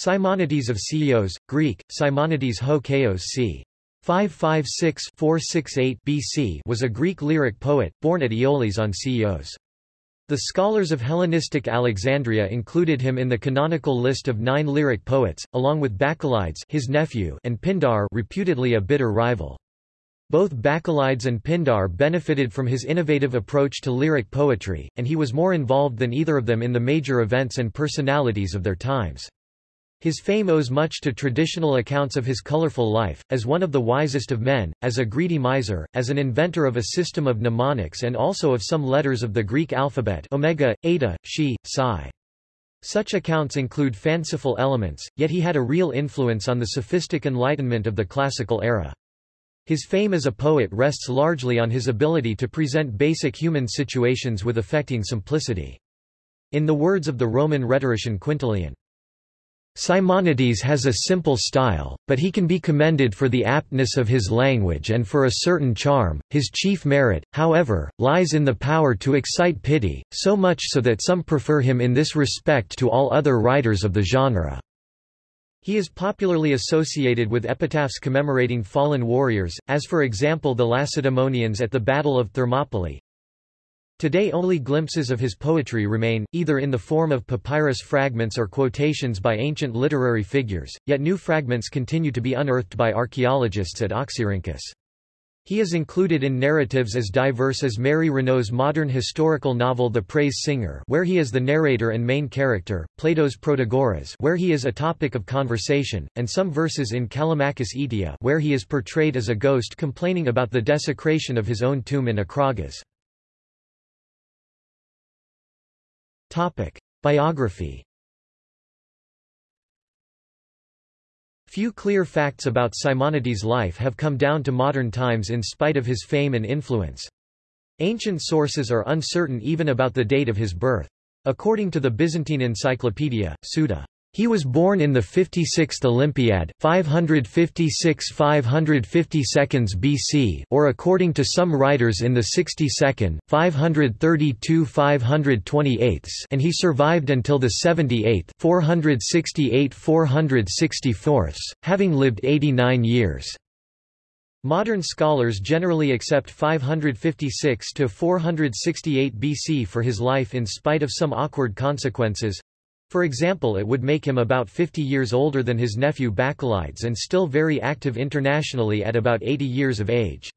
Simonides of Ceos, Greek, Simonides ho Chaos c. 556-468 BC was a Greek lyric poet, born at Ioulis on Ceos. The scholars of Hellenistic Alexandria included him in the canonical list of nine lyric poets, along with Bacchylides his nephew and Pindar reputedly a bitter rival. Both Bacchylides and Pindar benefited from his innovative approach to lyric poetry, and he was more involved than either of them in the major events and personalities of their times. His fame owes much to traditional accounts of his colorful life, as one of the wisest of men, as a greedy miser, as an inventor of a system of mnemonics and also of some letters of the Greek alphabet omega, eta, xi, psi. Such accounts include fanciful elements, yet he had a real influence on the sophistic enlightenment of the classical era. His fame as a poet rests largely on his ability to present basic human situations with affecting simplicity. In the words of the Roman rhetorician Quintilian, Simonides has a simple style, but he can be commended for the aptness of his language and for a certain charm. His chief merit, however, lies in the power to excite pity, so much so that some prefer him in this respect to all other writers of the genre. He is popularly associated with epitaphs commemorating fallen warriors, as for example the Lacedaemonians at the Battle of Thermopylae, Today only glimpses of his poetry remain, either in the form of papyrus fragments or quotations by ancient literary figures, yet new fragments continue to be unearthed by archaeologists at Oxyrhynchus. He is included in narratives as diverse as Mary Renault's modern historical novel The Praise Singer where he is the narrator and main character, Plato's Protagoras where he is a topic of conversation, and some verses in Callimachus Aetia where he is portrayed as a ghost complaining about the desecration of his own tomb in Acragas. Topic. Biography Few clear facts about Simonides' life have come down to modern times in spite of his fame and influence. Ancient sources are uncertain even about the date of his birth. According to the Byzantine Encyclopedia, Suda he was born in the 56th Olympiad, 556–552 BC or according to some writers in the 62nd, 532–528 and he survived until the 78th 468–464, having lived 89 years. Modern scholars generally accept 556 to 468 BC for his life in spite of some awkward consequences, for example it would make him about 50 years older than his nephew Bacchylides and still very active internationally at about 80 years of age.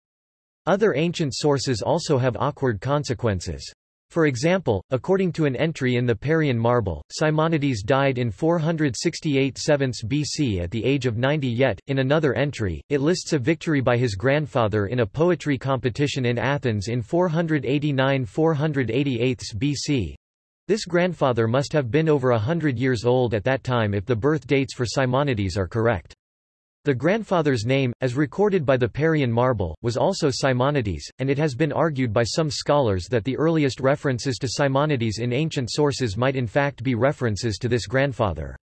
Other ancient sources also have awkward consequences. For example, according to an entry in the Parian Marble, Simonides died in 468 7 BC at the age of 90 yet, in another entry, it lists a victory by his grandfather in a poetry competition in Athens in 489–488 BC, this grandfather must have been over a hundred years old at that time if the birth dates for Simonides are correct. The grandfather's name, as recorded by the Parian marble, was also Simonides, and it has been argued by some scholars that the earliest references to Simonides in ancient sources might in fact be references to this grandfather.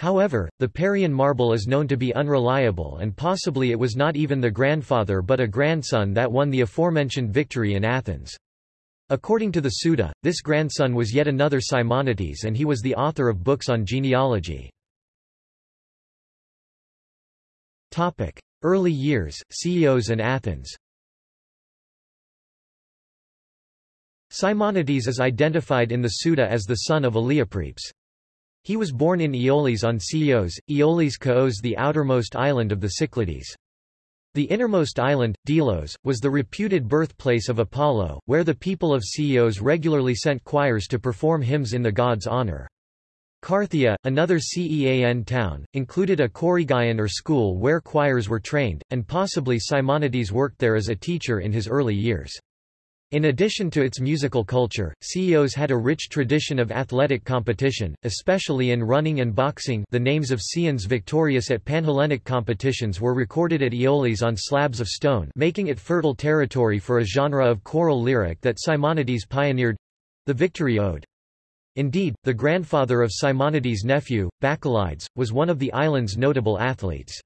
However, the Parian marble is known to be unreliable and possibly it was not even the grandfather but a grandson that won the aforementioned victory in Athens. According to the Suda, this grandson was yet another Simonides and he was the author of books on genealogy. Early years, Ceos and Athens Simonides is identified in the Suda as the son of Aleoprepes. He was born in Ioulis on Ceos, Aeolis Chaos the outermost island of the Cyclades. The innermost island, Delos, was the reputed birthplace of Apollo, where the people of Ceos regularly sent choirs to perform hymns in the god's honor. Carthaea, another Cean town, included a choregeion or school where choirs were trained, and possibly Simonides worked there as a teacher in his early years. In addition to its musical culture, Ceos had a rich tradition of athletic competition, especially in running and boxing the names of Ceans victorious at Panhellenic competitions were recorded at Ioulis on slabs of stone making it fertile territory for a genre of choral lyric that Simonides pioneered—the victory ode. Indeed, the grandfather of Simonides' nephew, Bacchylides, was one of the island's notable athletes.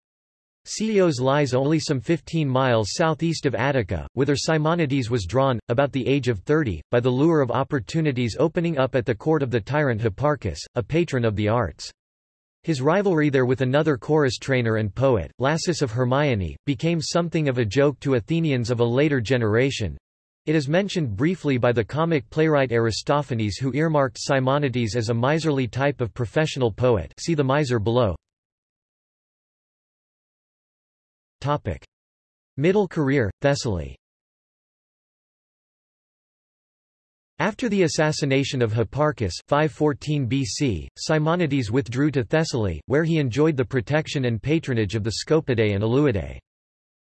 Ceos lies only some 15 miles southeast of Attica, whither Simonides was drawn, about the age of 30, by the lure of opportunities opening up at the court of the tyrant Hipparchus, a patron of the arts. His rivalry there with another chorus trainer and poet, Lasus of Hermione, became something of a joke to Athenians of a later generation. It is mentioned briefly by the comic playwright Aristophanes who earmarked Simonides as a miserly type of professional poet see the miser below. Topic. Middle career, Thessaly After the assassination of Hipparchus 514 BC, Simonides withdrew to Thessaly, where he enjoyed the protection and patronage of the Scopidae and Aleuadae.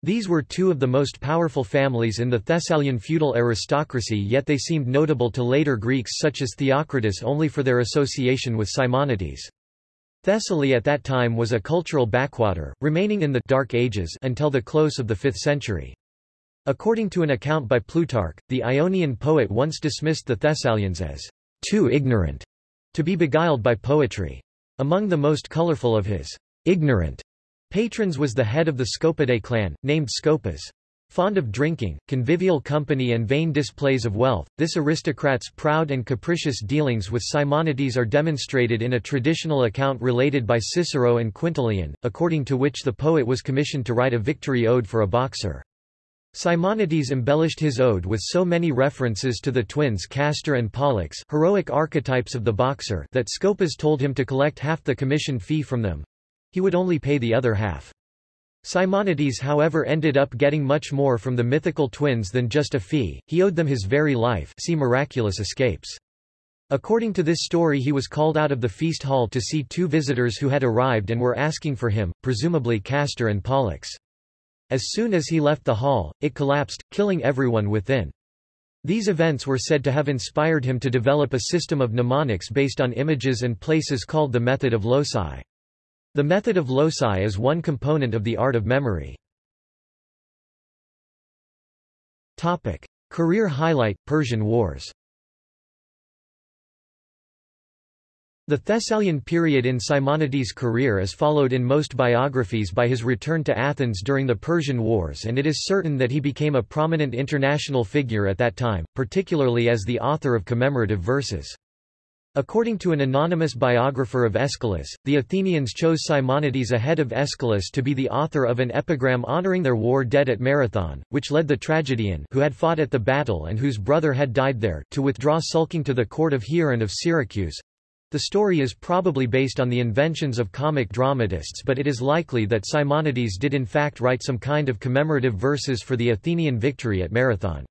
These were two of the most powerful families in the Thessalian feudal aristocracy yet they seemed notable to later Greeks such as Theocritus only for their association with Simonides. Thessaly at that time was a cultural backwater, remaining in the Dark Ages until the close of the 5th century. According to an account by Plutarch, the Ionian poet once dismissed the Thessalians as too ignorant to be beguiled by poetry. Among the most colorful of his ignorant patrons was the head of the Scopidae clan, named Scopas. Fond of drinking, convivial company and vain displays of wealth, this aristocrat's proud and capricious dealings with Simonides are demonstrated in a traditional account related by Cicero and Quintilian, according to which the poet was commissioned to write a victory ode for a boxer. Simonides embellished his ode with so many references to the twins Castor and Pollux heroic archetypes of the boxer that Scopas told him to collect half the commission fee from them. He would only pay the other half. Simonides however ended up getting much more from the mythical twins than just a fee, he owed them his very life see Miraculous Escapes. According to this story he was called out of the feast hall to see two visitors who had arrived and were asking for him, presumably Castor and Pollux. As soon as he left the hall, it collapsed, killing everyone within. These events were said to have inspired him to develop a system of mnemonics based on images and places called the method of loci. The method of loci is one component of the art of memory. Topic. Career highlight, Persian Wars The Thessalian period in Simonides' career is followed in most biographies by his return to Athens during the Persian Wars and it is certain that he became a prominent international figure at that time, particularly as the author of commemorative verses. According to an anonymous biographer of Aeschylus, the Athenians chose Simonides ahead of Aeschylus to be the author of an epigram honoring their war dead at Marathon, which led the tragedian who had fought at the battle and whose brother had died there to withdraw sulking to the court of Hieron of Syracuse, the story is probably based on the inventions of comic dramatists but it is likely that Simonides did in fact write some kind of commemorative verses for the Athenian victory at Marathon.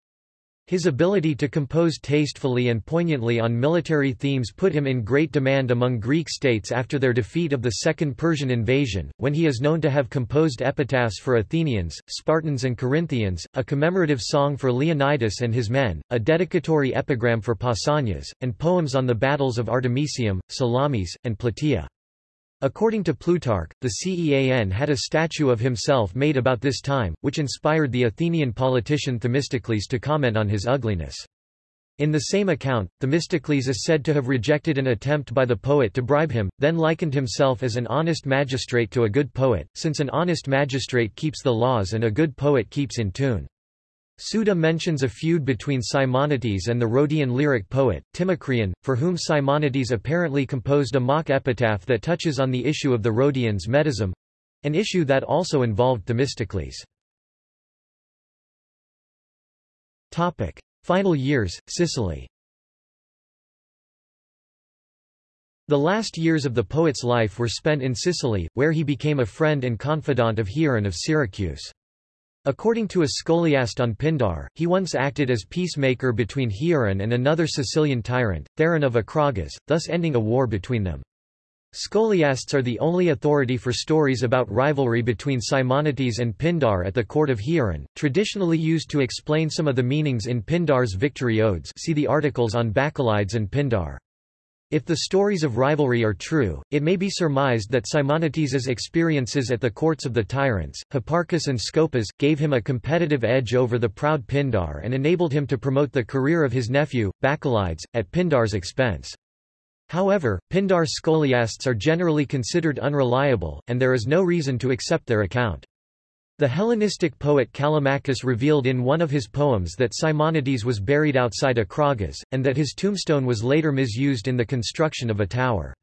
His ability to compose tastefully and poignantly on military themes put him in great demand among Greek states after their defeat of the Second Persian invasion, when he is known to have composed epitaphs for Athenians, Spartans and Corinthians, a commemorative song for Leonidas and his men, a dedicatory epigram for Pausanias, and poems on the battles of Artemisium, Salamis, and Plataea. According to Plutarch, the Cean had a statue of himself made about this time, which inspired the Athenian politician Themistocles to comment on his ugliness. In the same account, Themistocles is said to have rejected an attempt by the poet to bribe him, then likened himself as an honest magistrate to a good poet, since an honest magistrate keeps the laws and a good poet keeps in tune. Suda mentions a feud between Simonides and the Rhodian lyric poet, Timocreon, for whom Simonides apparently composed a mock epitaph that touches on the issue of the Rhodians' Medism—an issue that also involved Themistocles. Final years, Sicily The last years of the poet's life were spent in Sicily, where he became a friend and confidant of Hieron of Syracuse. According to a scholiast on Pindar, he once acted as peacemaker between Hieron and another Sicilian tyrant, Theron of Acragas, thus ending a war between them. Scholiasts are the only authority for stories about rivalry between Simonides and Pindar at the court of Hieron, traditionally used to explain some of the meanings in Pindar's victory odes see the articles on Bacchylides and Pindar. If the stories of rivalry are true, it may be surmised that Simonides's experiences at the courts of the tyrants, Hipparchus and Scopas, gave him a competitive edge over the proud Pindar and enabled him to promote the career of his nephew, Bacchylides, at Pindar's expense. However, Pindar's scholiasts are generally considered unreliable, and there is no reason to accept their account. The Hellenistic poet Callimachus revealed in one of his poems that Simonides was buried outside Acragas, and that his tombstone was later misused in the construction of a tower.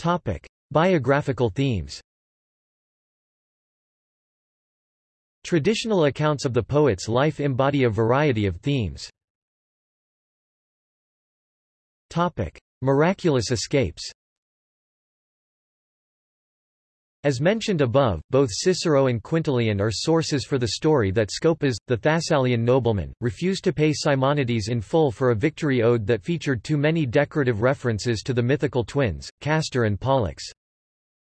Topic. Biographical themes Traditional accounts of the poet's life embody a variety of themes. Topic. Miraculous escapes As mentioned above, both Cicero and Quintilian are sources for the story that Scopas, the Thessalian nobleman, refused to pay Simonides in full for a victory ode that featured too many decorative references to the mythical twins, Castor and Pollux.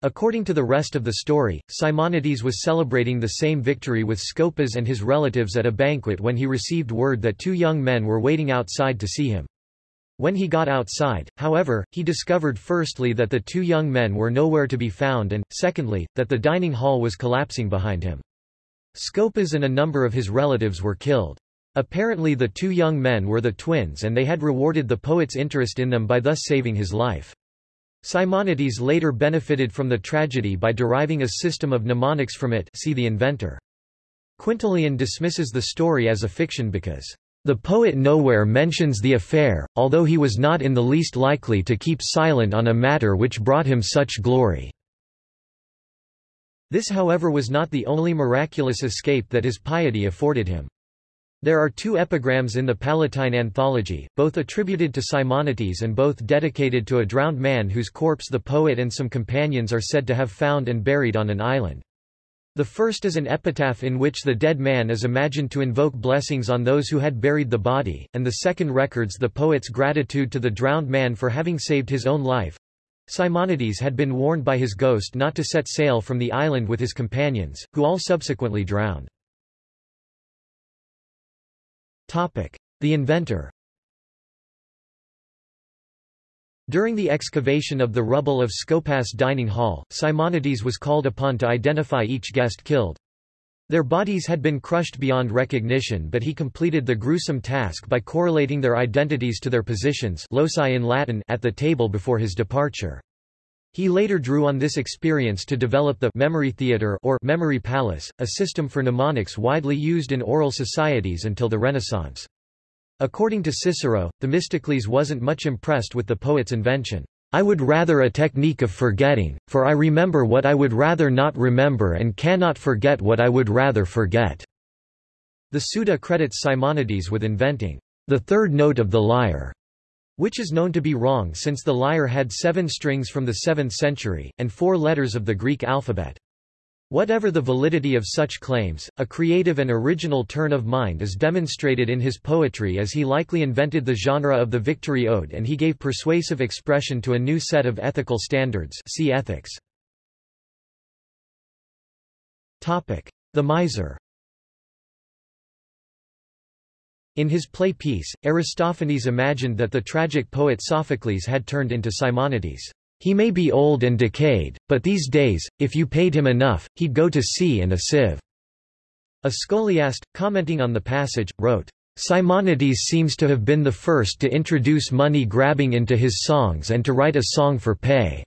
According to the rest of the story, Simonides was celebrating the same victory with Scopas and his relatives at a banquet when he received word that two young men were waiting outside to see him. When he got outside, however, he discovered firstly that the two young men were nowhere to be found and, secondly, that the dining hall was collapsing behind him. Scopas and a number of his relatives were killed. Apparently the two young men were the twins and they had rewarded the poet's interest in them by thus saving his life. Simonides later benefited from the tragedy by deriving a system of mnemonics from it see the inventor. Quintilian dismisses the story as a fiction because the poet nowhere mentions the affair, although he was not in the least likely to keep silent on a matter which brought him such glory. This however was not the only miraculous escape that his piety afforded him. There are two epigrams in the Palatine Anthology, both attributed to Simonides and both dedicated to a drowned man whose corpse the poet and some companions are said to have found and buried on an island. The first is an epitaph in which the dead man is imagined to invoke blessings on those who had buried the body, and the second records the poet's gratitude to the drowned man for having saved his own life. Simonides had been warned by his ghost not to set sail from the island with his companions, who all subsequently drowned. Topic. The inventor During the excavation of the rubble of Scopas dining hall, Simonides was called upon to identify each guest killed. Their bodies had been crushed beyond recognition but he completed the gruesome task by correlating their identities to their positions loci in Latin at the table before his departure. He later drew on this experience to develop the memory theatre or memory palace, a system for mnemonics widely used in oral societies until the Renaissance. According to Cicero, Themistocles wasn't much impressed with the poet's invention. I would rather a technique of forgetting, for I remember what I would rather not remember and cannot forget what I would rather forget. The Suda credits Simonides with inventing the third note of the lyre, which is known to be wrong since the lyre had seven strings from the 7th century, and four letters of the Greek alphabet. Whatever the validity of such claims, a creative and original turn of mind is demonstrated in his poetry as he likely invented the genre of the victory ode and he gave persuasive expression to a new set of ethical standards see ethics. The miser In his play Peace, Aristophanes imagined that the tragic poet Sophocles had turned into Simonides. He may be old and decayed, but these days, if you paid him enough, he'd go to sea in a sieve." A scholiast, commenting on the passage, wrote, Simonides seems to have been the first to introduce money grabbing into his songs and to write a song for pay."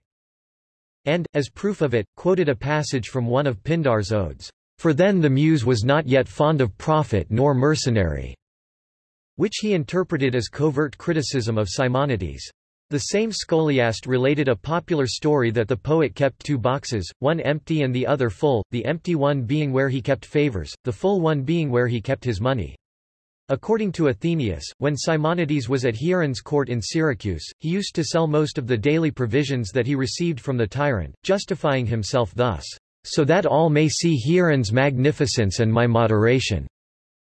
And, as proof of it, quoted a passage from one of Pindar's odes, "For then the muse was not yet fond of profit nor mercenary," which he interpreted as covert criticism of Simonides. The same scholiast related a popular story that the poet kept two boxes, one empty and the other full, the empty one being where he kept favors, the full one being where he kept his money. According to Athenaeus, when Simonides was at Hieron's court in Syracuse, he used to sell most of the daily provisions that he received from the tyrant, justifying himself thus, "...so that all may see Hieron's magnificence and my moderation."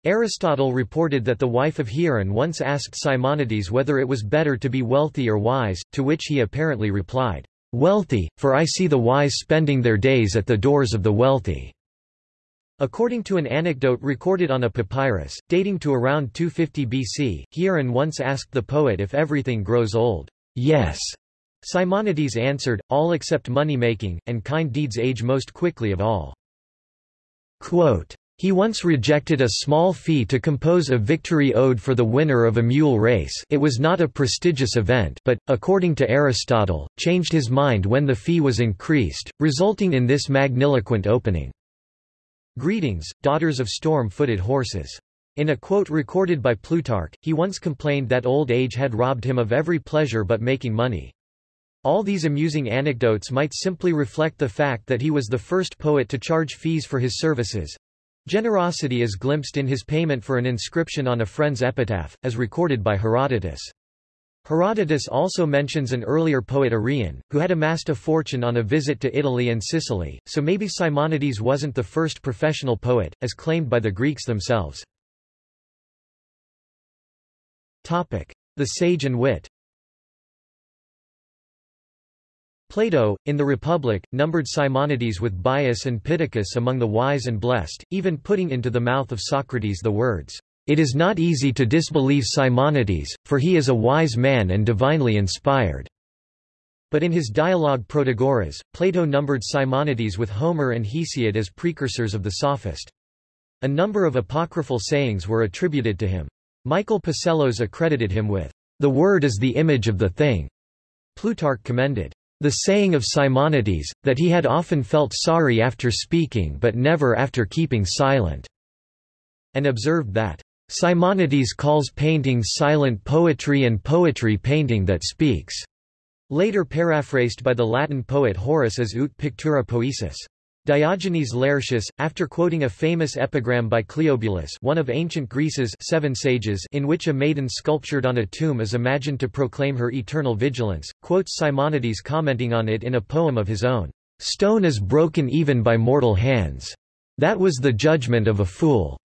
Aristotle reported that the wife of Hieron once asked Simonides whether it was better to be wealthy or wise, to which he apparently replied, "Wealthy, for I see the wise spending their days at the doors of the wealthy." According to an anecdote recorded on a papyrus, dating to around 250 BC, Hieron once asked the poet if everything grows old. Yes. Simonides answered, all except money-making, and kind deeds age most quickly of all. Quote, he once rejected a small fee to compose a victory ode for the winner of a mule race it was not a prestigious event but, according to Aristotle, changed his mind when the fee was increased, resulting in this magniloquent opening. Greetings, daughters of storm-footed horses. In a quote recorded by Plutarch, he once complained that old age had robbed him of every pleasure but making money. All these amusing anecdotes might simply reflect the fact that he was the first poet to charge fees for his services. Generosity is glimpsed in his payment for an inscription on a friend's epitaph, as recorded by Herodotus. Herodotus also mentions an earlier poet Arion, who had amassed a fortune on a visit to Italy and Sicily, so maybe Simonides wasn't the first professional poet, as claimed by the Greeks themselves. The sage and wit Plato, in the Republic, numbered Simonides with Bias and Pittacus among the wise and blessed, even putting into the mouth of Socrates the words, "'It is not easy to disbelieve Simonides, for he is a wise man and divinely inspired." But in his dialogue Protagoras, Plato numbered Simonides with Homer and Hesiod as precursors of the sophist. A number of apocryphal sayings were attributed to him. Michael Psellos accredited him with, "'The word is the image of the thing'." Plutarch commended, the saying of Simonides, that he had often felt sorry after speaking but never after keeping silent, and observed that, Simonides calls painting silent poetry and poetry painting that speaks, later paraphrased by the Latin poet Horace as ut pictura poesis. Diogenes Laertius, after quoting a famous epigram by Cleobulus one of ancient Greece's seven sages in which a maiden sculptured on a tomb is imagined to proclaim her eternal vigilance, quotes Simonides commenting on it in a poem of his own, "'Stone is broken even by mortal hands. That was the judgment of a fool.'"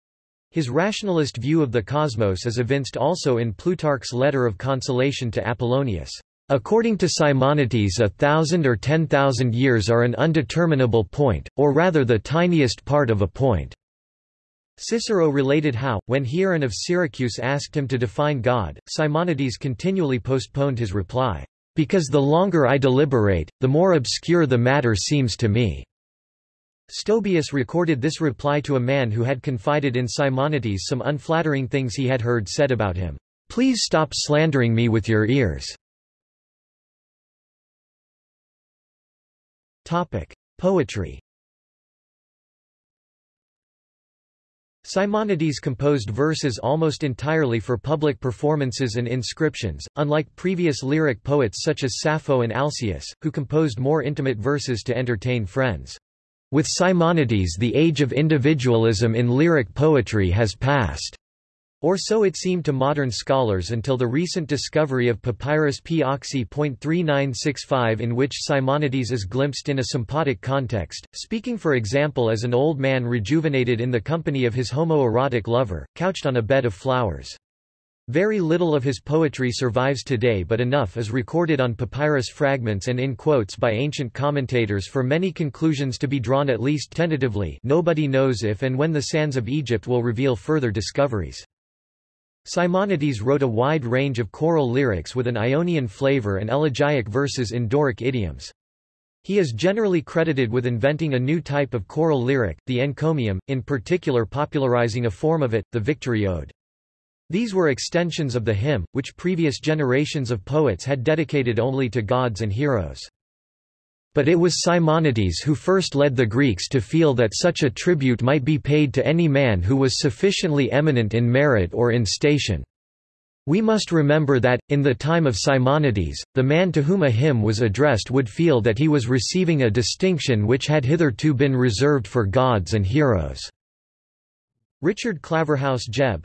His rationalist view of the cosmos is evinced also in Plutarch's letter of consolation to Apollonius. According to Simonides a thousand or ten thousand years are an undeterminable point, or rather the tiniest part of a point. Cicero related how, when Hieron of Syracuse asked him to define God, Simonides continually postponed his reply, "...because the longer I deliberate, the more obscure the matter seems to me." Stobaeus recorded this reply to a man who had confided in Simonides some unflattering things he had heard said about him. Please stop slandering me with your ears. Topic: Poetry. Simonides composed verses almost entirely for public performances and inscriptions, unlike previous lyric poets such as Sappho and Alcaeus, who composed more intimate verses to entertain friends. With Simonides the age of individualism in lyric poetry has passed. Or so it seemed to modern scholars until the recent discovery of Papyrus P. Oxy.3965 in which Simonides is glimpsed in a sympotic context, speaking for example as an old man rejuvenated in the company of his homoerotic lover, couched on a bed of flowers. Very little of his poetry survives today but enough is recorded on papyrus fragments and in quotes by ancient commentators for many conclusions to be drawn at least tentatively nobody knows if and when the sands of Egypt will reveal further discoveries. Simonides wrote a wide range of choral lyrics with an Ionian flavor and elegiac verses in Doric idioms. He is generally credited with inventing a new type of choral lyric, the encomium, in particular popularizing a form of it, the victory ode. These were extensions of the hymn, which previous generations of poets had dedicated only to gods and heroes. But it was Simonides who first led the Greeks to feel that such a tribute might be paid to any man who was sufficiently eminent in merit or in station. We must remember that, in the time of Simonides, the man to whom a hymn was addressed would feel that he was receiving a distinction which had hitherto been reserved for gods and heroes. Richard Claverhouse Jebb,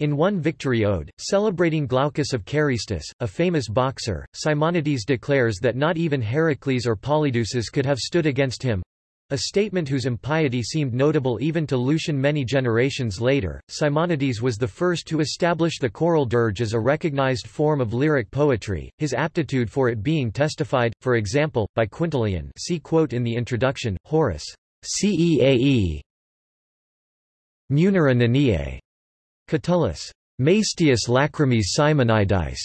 in one victory ode, celebrating Glaucus of Carystus, a famous boxer, Simonides declares that not even Heracles or Polydeuces could have stood against him. A statement whose impiety seemed notable even to Lucian many generations later. Simonides was the first to establish the choral dirge as a recognized form of lyric poetry, his aptitude for it being testified, for example, by Quintilian see quote in the introduction, Horace. Ceae. Munera Neniae. Catullus, Maestius Lachrymis Simonides,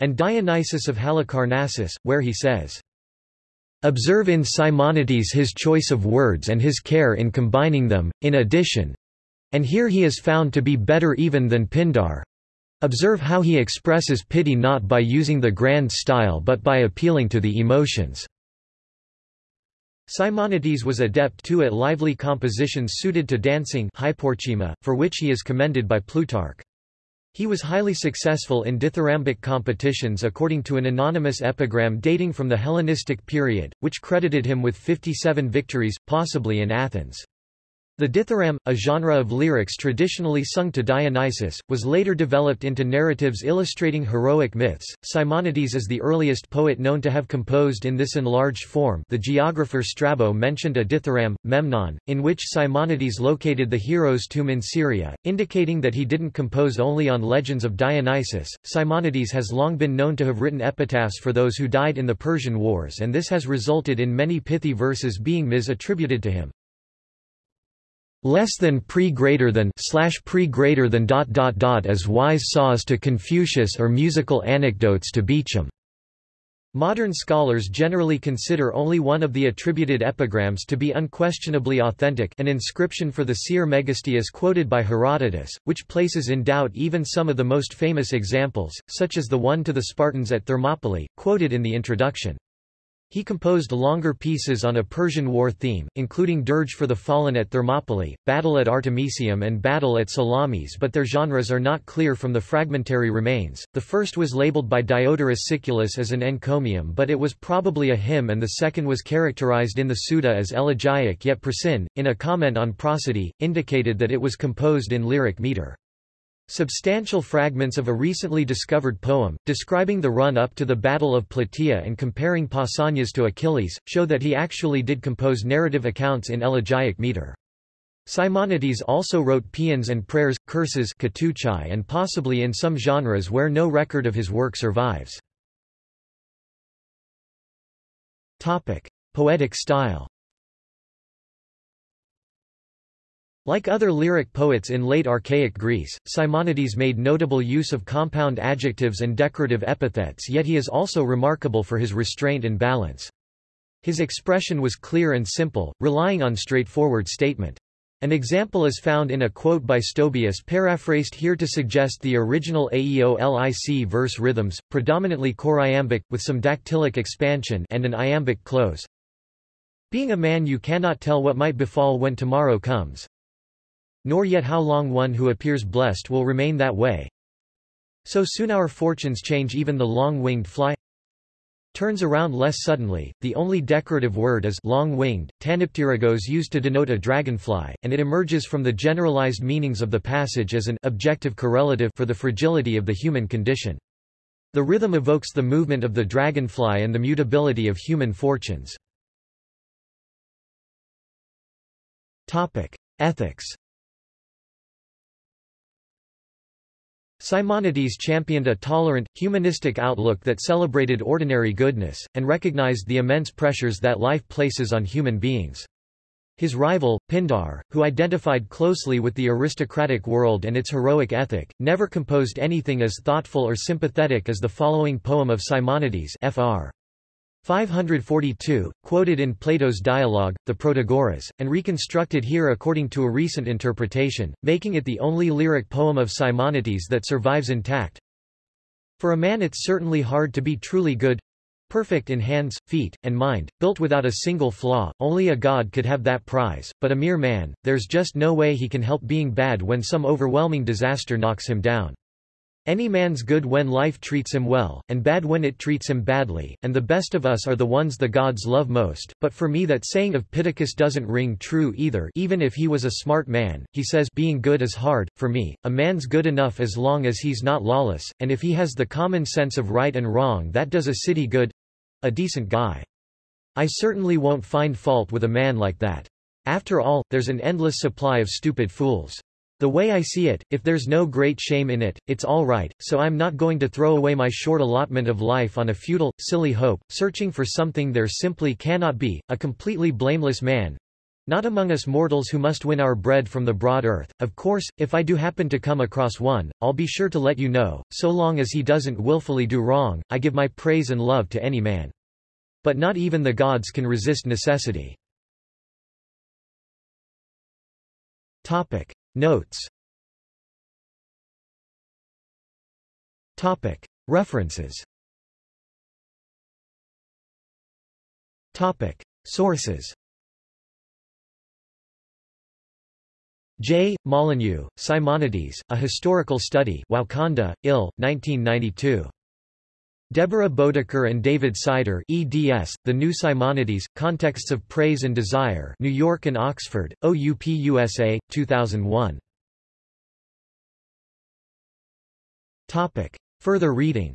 and Dionysius of Halicarnassus, where he says, Observe in Simonides his choice of words and his care in combining them, in addition and here he is found to be better even than Pindar. Observe how he expresses pity not by using the grand style but by appealing to the emotions. Simonides was adept too at lively compositions suited to dancing for which he is commended by Plutarch. He was highly successful in dithyrambic competitions according to an anonymous epigram dating from the Hellenistic period, which credited him with 57 victories, possibly in Athens. The dithyramb, a genre of lyrics traditionally sung to Dionysus, was later developed into narratives illustrating heroic myths. Simonides is the earliest poet known to have composed in this enlarged form. The geographer Strabo mentioned a dithyramb, Memnon, in which Simonides located the hero's tomb in Syria, indicating that he didn't compose only on legends of Dionysus. Simonides has long been known to have written epitaphs for those who died in the Persian Wars, and this has resulted in many pithy verses being misattributed to him less than pre greater than slash pre greater than dot dot dot as wise saws to Confucius or musical anecdotes to Beecham. Modern scholars generally consider only one of the attributed epigrams to be unquestionably authentic an inscription for the seer Megistias quoted by Herodotus, which places in doubt even some of the most famous examples, such as the one to the Spartans at Thermopylae, quoted in the introduction. He composed longer pieces on a Persian war theme, including Dirge for the Fallen at Thermopylae, Battle at Artemisium and Battle at Salamis but their genres are not clear from the fragmentary remains. The first was labeled by Diodorus Siculus as an encomium but it was probably a hymn and the second was characterized in the Suda as elegiac yet Priscian, in a comment on prosody, indicated that it was composed in lyric meter. Substantial fragments of a recently discovered poem, describing the run-up to the Battle of Plataea and comparing Pausanias to Achilles, show that he actually did compose narrative accounts in elegiac meter. Simonides also wrote paeans and prayers, curses and possibly in some genres where no record of his work survives. Poetic style Like other lyric poets in late archaic Greece, Simonides made notable use of compound adjectives and decorative epithets yet he is also remarkable for his restraint and balance. His expression was clear and simple, relying on straightforward statement. An example is found in a quote by Stobaeus paraphrased here to suggest the original Aeolic verse rhythms, predominantly choriambic, with some dactylic expansion and an iambic close. Being a man you cannot tell what might befall when tomorrow comes nor yet how long one who appears blessed will remain that way. So soon our fortunes change even the long-winged fly turns around less suddenly. The only decorative word is long-winged, tanipterygos used to denote a dragonfly, and it emerges from the generalized meanings of the passage as an objective correlative for the fragility of the human condition. The rhythm evokes the movement of the dragonfly and the mutability of human fortunes. Topic: Ethics Simonides championed a tolerant, humanistic outlook that celebrated ordinary goodness, and recognized the immense pressures that life places on human beings. His rival, Pindar, who identified closely with the aristocratic world and its heroic ethic, never composed anything as thoughtful or sympathetic as the following poem of Simonides Fr. 542, quoted in Plato's dialogue, the Protagoras, and reconstructed here according to a recent interpretation, making it the only lyric poem of Simonides that survives intact. For a man it's certainly hard to be truly good, perfect in hands, feet, and mind, built without a single flaw, only a god could have that prize, but a mere man, there's just no way he can help being bad when some overwhelming disaster knocks him down. Any man's good when life treats him well, and bad when it treats him badly, and the best of us are the ones the gods love most, but for me that saying of Pittacus doesn't ring true either even if he was a smart man, he says being good is hard, for me, a man's good enough as long as he's not lawless, and if he has the common sense of right and wrong that does a city good—a decent guy. I certainly won't find fault with a man like that. After all, there's an endless supply of stupid fools. The way I see it, if there's no great shame in it, it's all right, so I'm not going to throw away my short allotment of life on a futile, silly hope, searching for something there simply cannot be, a completely blameless man. Not among us mortals who must win our bread from the broad earth. Of course, if I do happen to come across one, I'll be sure to let you know, so long as he doesn't willfully do wrong, I give my praise and love to any man. But not even the gods can resist necessity. Topic. Notes Topic. References Topic. Sources J. Molyneux, Simonides, A Historical Study Wauconda, IL, 1992. Deborah Boedeker and David Sider eds, The New Simonides, Contexts of Praise and Desire New York and Oxford, OUP USA, 2001. Topic. Further reading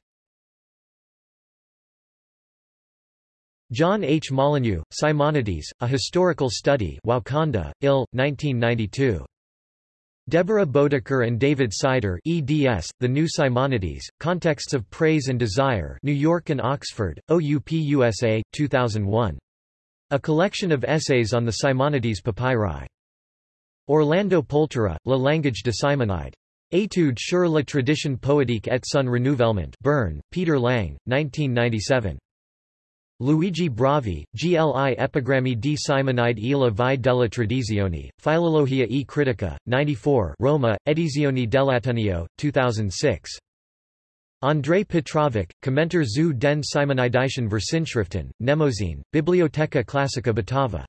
John H. Molyneux, Simonides, A Historical Study Wauconda, IL, 1992. Deborah Boedeker and David Sider eds, The New Simonides, Contexts of Praise and Desire New York and Oxford, OUP USA, 2001. A collection of essays on the Simonides papyri. Orlando Poltera, La Langage de Simonide. Étude sur la tradition poétique et son renouvellement Bern, Peter Lang, 1997. Luigi Bravi, Gli epigrammi di Simonide e la vie della tradizione, Filologia e Critica, 94 Roma, Edizioni dell'Ateneo, 2006. Andrei Petrovic, Kommenter zu den Simonidischen Versinschriften, Mnemosyne, Bibliotheca Classica Batava.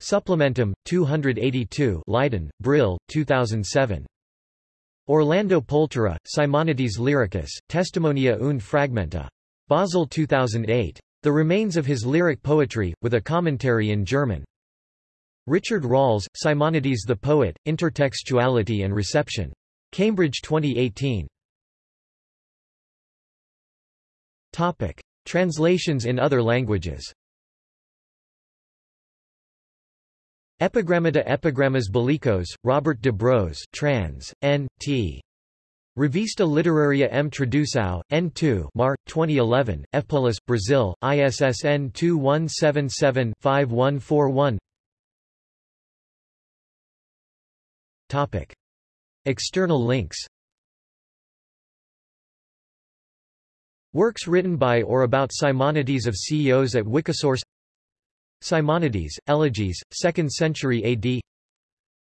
Supplementum, 282 Leiden, Brill, 2007. Orlando Poltera, Simonides Lyricus, Testimonia und Fragmenta. Basel 2008. The Remains of His Lyric Poetry, with a Commentary in German. Richard Rawles, Simonides the Poet, Intertextuality and Reception. Cambridge 2018. Topic. Translations in other languages Epigrammata Epigrammas Bellicos, Robert de Bros trans, N. T. Revista Literaria M. Tradução, N2 Mar, 2011, Fpolis, Brazil, ISSN 2177-5141 External links. Works written by or about Simonides of Ceos at Wikisource. Simonides, Elegies, 2nd century AD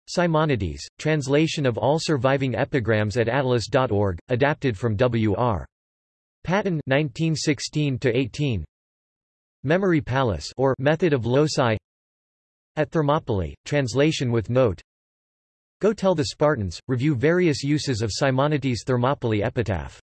Simonides, translation of all surviving epigrams at attalus.org, adapted from W.R. Paton 1916-18 Memory Palace or Method of Loci. At Thermopylae, translation with note. Go Tell the Spartans, review various uses of Simonides' Thermopylae epitaph